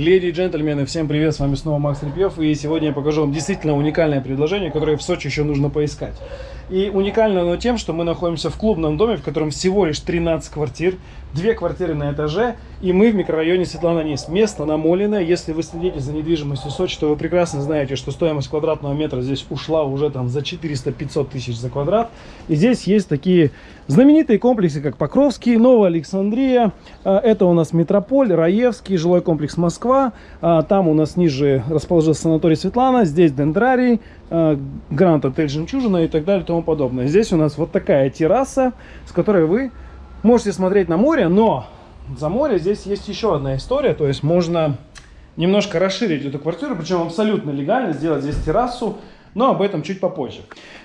Леди и джентльмены, всем привет, с вами снова Макс Репьев, и сегодня я покажу вам действительно уникальное предложение, которое в Сочи еще нужно поискать. И уникально оно тем, что мы находимся в клубном доме, в котором всего лишь 13 квартир, две квартиры на этаже, и мы в микрорайоне Светлана Низ. Место намоленное, если вы следите за недвижимостью Сочи, то вы прекрасно знаете, что стоимость квадратного метра здесь ушла уже там за 400-500 тысяч за квадрат. И здесь есть такие знаменитые комплексы, как Покровский, Новая Александрия, а, это у нас Метрополь, Раевский, жилой комплекс Москва, а, там у нас ниже расположился санаторий Светлана, здесь Дендрарий, а, Гранд Отель Жемчужина и так далее и тому подобное. Здесь у нас вот такая терраса, с которой вы можете смотреть на море, но за море здесь есть еще одна история, то есть можно немножко расширить эту квартиру, причем абсолютно легально сделать здесь террасу, но об этом чуть попозже.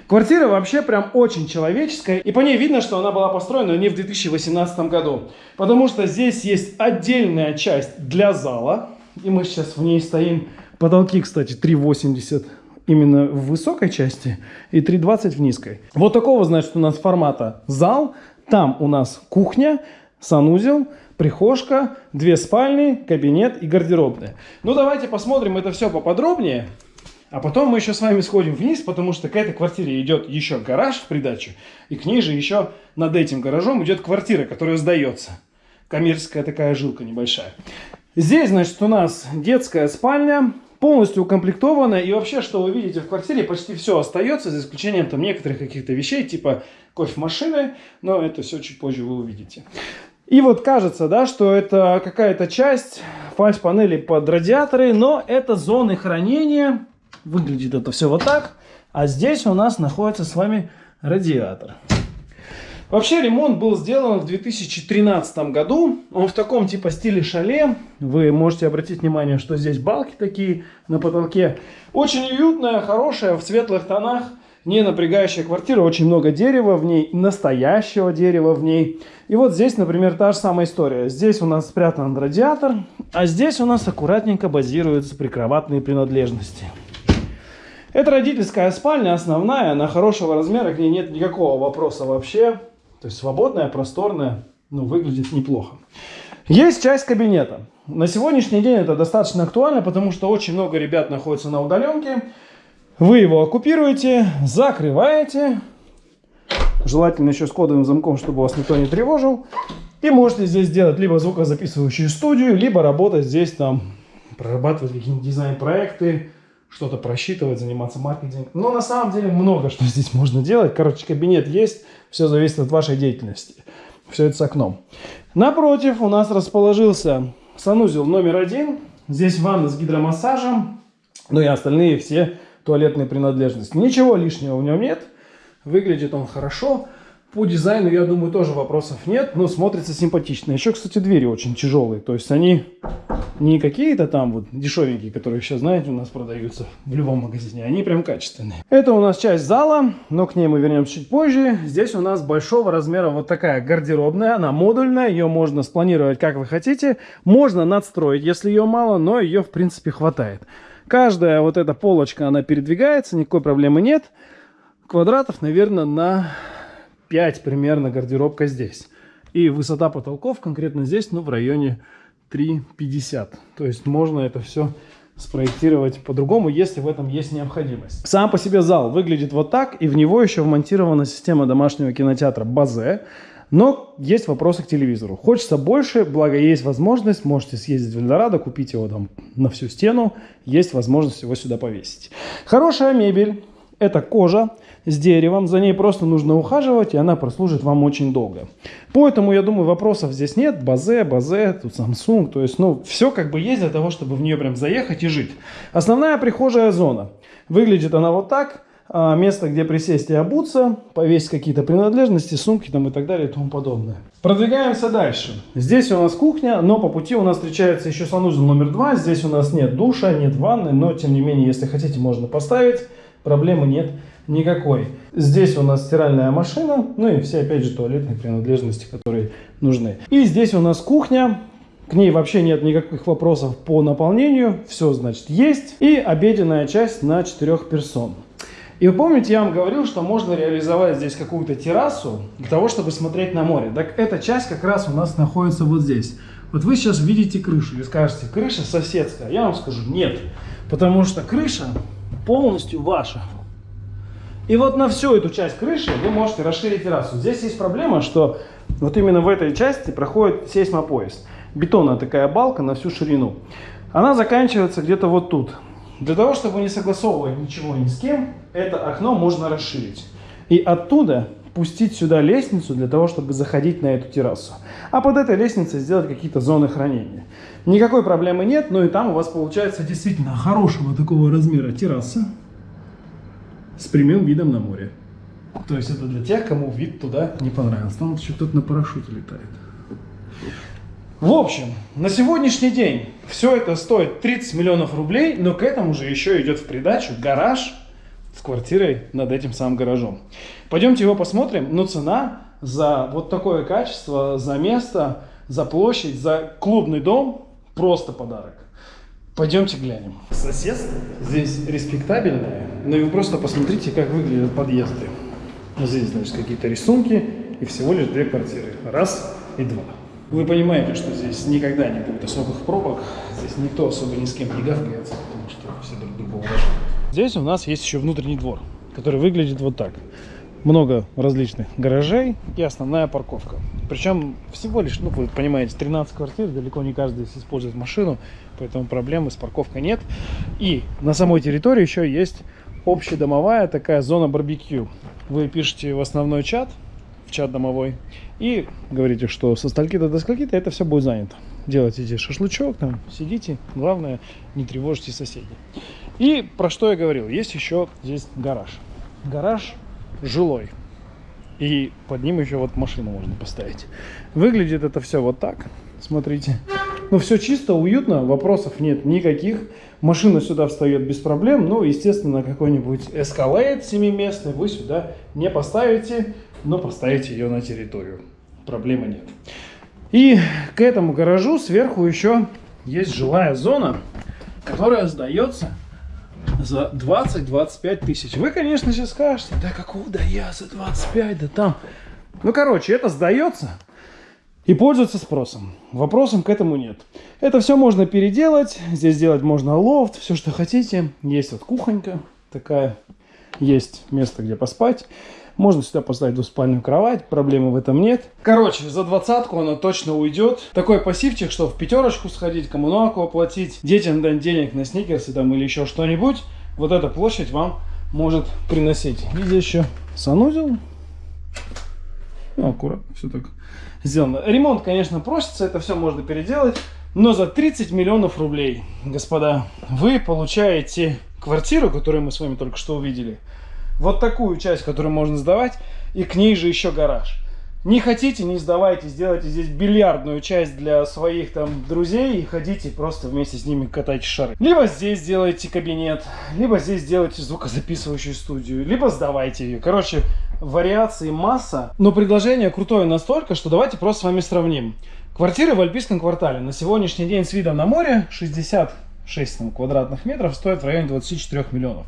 Квартира вообще прям очень человеческая, и по ней видно, что она была построена не в 2018 году, потому что здесь есть отдельная часть для зала, и мы сейчас в ней стоим. Потолки, кстати, 3,80 именно в высокой части и 3,20 в низкой. Вот такого, значит, у нас формата зал, там у нас кухня, санузел, прихожка, две спальни, кабинет и гардеробная. Ну, давайте посмотрим это все поподробнее. А потом мы еще с вами сходим вниз, потому что к этой квартире идет еще гараж в придачу. И к ней же еще над этим гаражом идет квартира, которая сдается. Коммерческая такая жилка небольшая. Здесь, значит, у нас детская спальня, полностью укомплектованная. И вообще, что вы видите в квартире, почти все остается, за исключением там некоторых каких-то вещей, типа кофемашины. Но это все чуть позже вы увидите. И вот кажется, да, что это какая-то часть фальш-панели под радиаторы, но это зоны хранения. Выглядит это все вот так. А здесь у нас находится с вами радиатор. Вообще ремонт был сделан в 2013 году. Он в таком типа стиле шале. Вы можете обратить внимание, что здесь балки такие на потолке. Очень уютная, хорошая, в светлых тонах. Не напрягающая квартира, очень много дерева в ней, настоящего дерева в ней. И вот здесь, например, та же самая история. Здесь у нас спрятан радиатор, а здесь у нас аккуратненько базируются прикроватные принадлежности. Это родительская спальня, основная, она хорошего размера, к ней нет никакого вопроса вообще. То есть свободная, просторная, ну, выглядит неплохо. Есть часть кабинета. На сегодняшний день это достаточно актуально, потому что очень много ребят находится на удаленке. Вы его оккупируете, закрываете, желательно еще с кодовым замком, чтобы вас никто не тревожил. И можете здесь сделать либо звукозаписывающую студию, либо работать здесь там, прорабатывать какие-нибудь дизайн-проекты, что-то просчитывать, заниматься маркетингом. Но на самом деле много что здесь можно делать. Короче, кабинет есть, все зависит от вашей деятельности. Все это с окном. Напротив у нас расположился санузел номер один. Здесь ванна с гидромассажем. Ну и остальные все туалетные принадлежности. Ничего лишнего в нем нет. Выглядит он хорошо. По дизайну, я думаю, тоже вопросов нет, но смотрится симпатично. Еще, кстати, двери очень тяжелые. То есть они не какие-то там вот дешевенькие, которые сейчас, знаете, у нас продаются в любом магазине. Они прям качественные. Это у нас часть зала, но к ней мы вернемся чуть позже. Здесь у нас большого размера вот такая гардеробная. Она модульная, ее можно спланировать как вы хотите. Можно надстроить, если ее мало, но ее в принципе хватает. Каждая вот эта полочка, она передвигается, никакой проблемы нет. Квадратов, наверное, на 5 примерно гардеробка здесь. И высота потолков конкретно здесь, ну, в районе 3,50. То есть можно это все спроектировать по-другому, если в этом есть необходимость. Сам по себе зал выглядит вот так, и в него еще вмонтирована система домашнего кинотеатра Базе. Но есть вопросы к телевизору. Хочется больше, благо есть возможность, можете съездить в Эльдорадо, купить его там на всю стену, есть возможность его сюда повесить. Хорошая мебель, это кожа с деревом, за ней просто нужно ухаживать, и она прослужит вам очень долго. Поэтому, я думаю, вопросов здесь нет. Базе, базе, тут Samsung, то есть, ну, все как бы есть для того, чтобы в нее прям заехать и жить. Основная прихожая зона. Выглядит она вот так. А, место, где присесть и обуться, повесить какие-то принадлежности, сумки там и так далее и тому подобное. Продвигаемся дальше. Здесь у нас кухня, но по пути у нас встречается еще санузел номер два. Здесь у нас нет душа, нет ванны, но тем не менее, если хотите, можно поставить проблемы нет никакой. Здесь у нас стиральная машина, ну и все, опять же, туалетные принадлежности, которые нужны. И здесь у нас кухня, к ней вообще нет никаких вопросов по наполнению, все, значит, есть. И обеденная часть на 4 персон. И вы помните, я вам говорил, что можно реализовать здесь какую-то террасу для того, чтобы смотреть на море. Так эта часть как раз у нас находится вот здесь. Вот вы сейчас видите крышу и скажете, крыша соседская. Я вам скажу, нет. Потому что крыша полностью ваша. И вот на всю эту часть крыши вы можете расширить террасу. Здесь есть проблема, что вот именно в этой части проходит сейсмопоезд. Бетонная такая балка на всю ширину. Она заканчивается где-то вот тут. Для того, чтобы не согласовывать ничего ни с кем, это окно можно расширить. И оттуда пустить сюда лестницу для того, чтобы заходить на эту террасу. А под этой лестницей сделать какие-то зоны хранения. Никакой проблемы нет, но и там у вас получается действительно хорошего такого размера терраса с прямым видом на море. То есть это для тех, кому вид туда не понравился. Там еще кто-то на парашюте летает. В общем, на сегодняшний день все это стоит 30 миллионов рублей, но к этому же еще идет в придачу гараж с квартирой над этим самым гаражом. Пойдемте его посмотрим, но цена за вот такое качество, за место, за площадь, за клубный дом просто подарок. Пойдемте глянем. Соседство здесь респектабельное, но вы просто посмотрите, как выглядят подъезды. Здесь, значит, какие-то рисунки и всего лишь две квартиры. Раз и два. Вы понимаете, что здесь никогда не будет особых пробок, здесь никто особо ни с кем не гавкается, потому что все друг друга уважают. Здесь у нас есть еще внутренний двор, который выглядит вот так. Много различных гаражей и основная парковка. Причем всего лишь, ну вы понимаете, 13 квартир, далеко не каждый здесь использует машину, поэтому проблемы с парковкой нет. И на самой территории еще есть общедомовая такая зона барбекю. Вы пишете в основной чат, в чат домовой, и говорите, что со стальки-то до скольки-то это все будет занято. Делайте здесь шашлычок, там сидите, главное, не тревожьте соседей. И про что я говорил, есть еще здесь гараж. Гараж жилой. И под ним еще вот машину можно поставить. Выглядит это все вот так. Смотрите. Ну, все чисто, уютно, вопросов нет никаких. Машина сюда встает без проблем. Ну, естественно, какой-нибудь Escalade 7-местный вы сюда не поставите, но поставите ее на территорию. Проблемы нет. И к этому гаражу сверху еще есть жилая зона, которая сдается за 20-25 тысяч. Вы, конечно, сейчас скажете, да какого да я за 25, да там. Ну, короче, это сдается и пользуется спросом. Вопросом к этому нет. Это все можно переделать. Здесь сделать можно лофт, все, что хотите. Есть вот кухонька такая. Есть место, где поспать. Можно сюда поставить двуспальную кровать, проблемы в этом нет. Короче, за двадцатку она точно уйдет. Такой пассивчик, что в пятерочку сходить, коммуналку оплатить, детям дать денег на сникерсы там или еще что-нибудь. Вот эта площадь вам может приносить. И здесь еще санузел. Ну, аккуратно, все так сделано. Ремонт, конечно, просится, это все можно переделать. Но за 30 миллионов рублей, господа, вы получаете квартиру, которую мы с вами только что увидели, вот такую часть, которую можно сдавать, и к ней же еще гараж. Не хотите, не сдавайте, сделайте здесь бильярдную часть для своих там друзей и ходите просто вместе с ними катайте шары. Либо здесь сделайте кабинет, либо здесь сделайте звукозаписывающую студию, либо сдавайте ее. Короче, вариаций масса, но предложение крутое настолько, что давайте просто с вами сравним. Квартиры в Альпийском квартале на сегодняшний день с видом на море 66 там, квадратных метров стоят в районе 24 миллионов.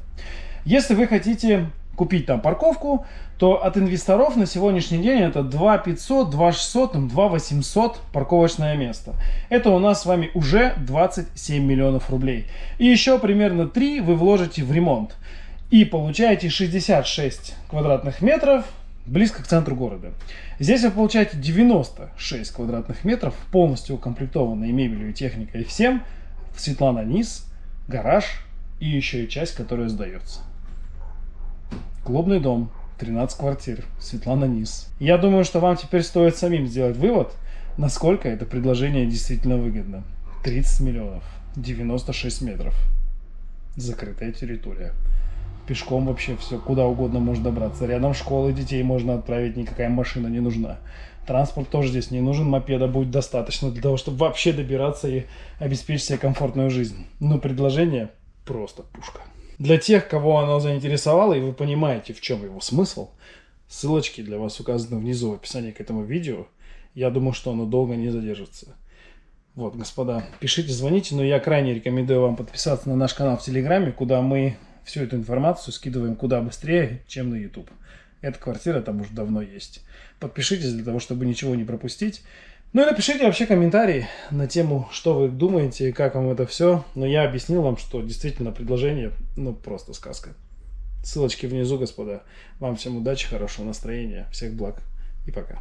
Если вы хотите купить там парковку, то от инвесторов на сегодняшний день это 2 500, 2 600, 2 800 парковочное место. Это у нас с вами уже 27 миллионов рублей. И еще примерно 3 вы вложите в ремонт. И получаете 66 квадратных метров близко к центру города. Здесь вы получаете 96 квадратных метров, полностью укомплектованные мебелью и техникой и всем. Светлана низ, гараж и еще и часть, которая сдается. Клубный дом, 13 квартир, Светлана Низ. Я думаю, что вам теперь стоит самим сделать вывод, насколько это предложение действительно выгодно. 30 миллионов, 96 метров, закрытая территория. Пешком вообще все, куда угодно можно добраться. Рядом школы детей можно отправить, никакая машина не нужна. Транспорт тоже здесь не нужен, мопеда будет достаточно для того, чтобы вообще добираться и обеспечить себе комфортную жизнь. Но предложение просто пушка. Для тех, кого оно заинтересовало, и вы понимаете, в чем его смысл, ссылочки для вас указаны внизу в описании к этому видео. Я думаю, что оно долго не задержится. Вот, господа, пишите, звоните, но я крайне рекомендую вам подписаться на наш канал в Телеграме, куда мы всю эту информацию скидываем куда быстрее, чем на YouTube. Эта квартира там уже давно есть. Подпишитесь для того, чтобы ничего не пропустить. Ну и напишите вообще комментарии на тему, что вы думаете, как вам это все. Но я объяснил вам, что действительно предложение, ну просто сказка. Ссылочки внизу, господа. Вам всем удачи, хорошего настроения, всех благ и пока.